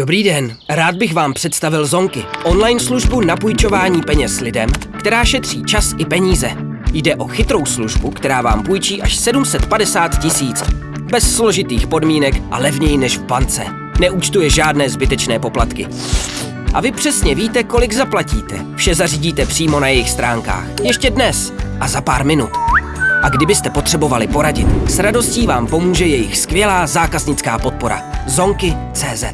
Dobrý den, rád bych vám představil Zonky, online službu na půjčování peněz lidem, která šetří čas i peníze. Jde o chytrou službu, která vám půjčí až 750 tisíc. Bez složitých podmínek a levněji než v bance. Neúčtuje žádné zbytečné poplatky. A vy přesně víte, kolik zaplatíte. Vše zařídíte přímo na jejich stránkách. Ještě dnes a za pár minut. A kdybyste potřebovali poradit, s radostí vám pomůže jejich skvělá zákaznická podpora. Zonky.cz